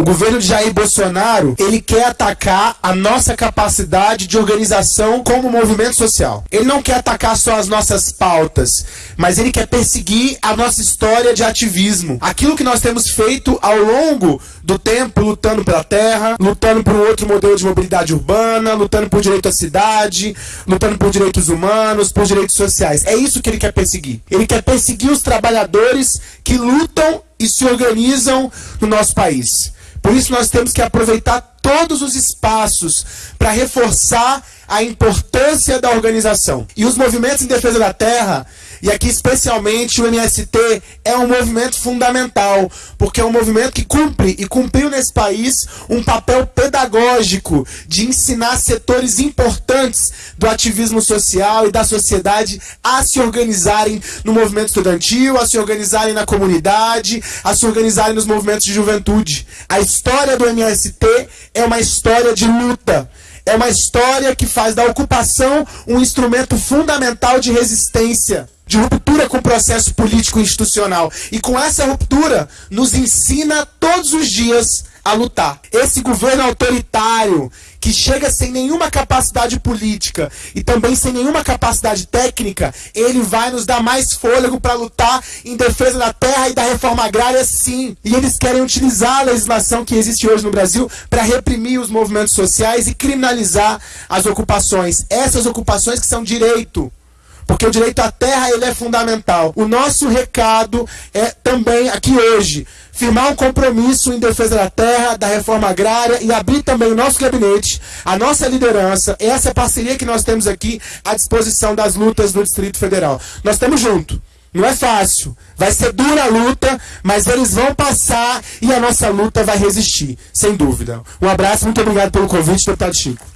O governo de Jair Bolsonaro, ele quer atacar a nossa capacidade de organização como movimento social. Ele não quer atacar só as nossas pautas, mas ele quer perseguir a nossa história de ativismo. Aquilo que nós temos feito ao longo do tempo, lutando pela terra, lutando por um outro modelo de mobilidade urbana, lutando por direito à cidade, lutando por direitos humanos, por direitos sociais. É isso que ele quer perseguir. Ele quer perseguir os trabalhadores que lutam e se organizam no nosso país. Por isso nós temos que aproveitar todos os espaços para reforçar a importância da organização. E os movimentos em defesa da terra, e aqui especialmente o MST, é um movimento fundamental, porque é um movimento que cumpre e cumpriu nesse país um papel pedagógico de ensinar setores importantes do ativismo social e da sociedade a se organizarem no movimento estudantil, a se organizarem na comunidade, a se organizarem nos movimentos de juventude. A história do MST é uma história de luta. É uma história que faz da ocupação um instrumento fundamental de resistência, de ruptura com o processo político institucional. E com essa ruptura, nos ensina todos os dias a lutar. Esse governo autoritário que chega sem nenhuma capacidade política e também sem nenhuma capacidade técnica, ele vai nos dar mais fôlego para lutar em defesa da terra e da reforma agrária, sim. E eles querem utilizar a legislação que existe hoje no Brasil para reprimir os movimentos sociais e criminalizar as ocupações. Essas ocupações que são direito. Porque o direito à terra ele é fundamental. O nosso recado é também aqui hoje firmar um compromisso em defesa da terra, da reforma agrária e abrir também o nosso gabinete, a nossa liderança, essa parceria que nós temos aqui à disposição das lutas do Distrito Federal. Nós estamos juntos. Não é fácil. Vai ser dura a luta, mas eles vão passar e a nossa luta vai resistir, sem dúvida. Um abraço, muito obrigado pelo convite, deputado Chico.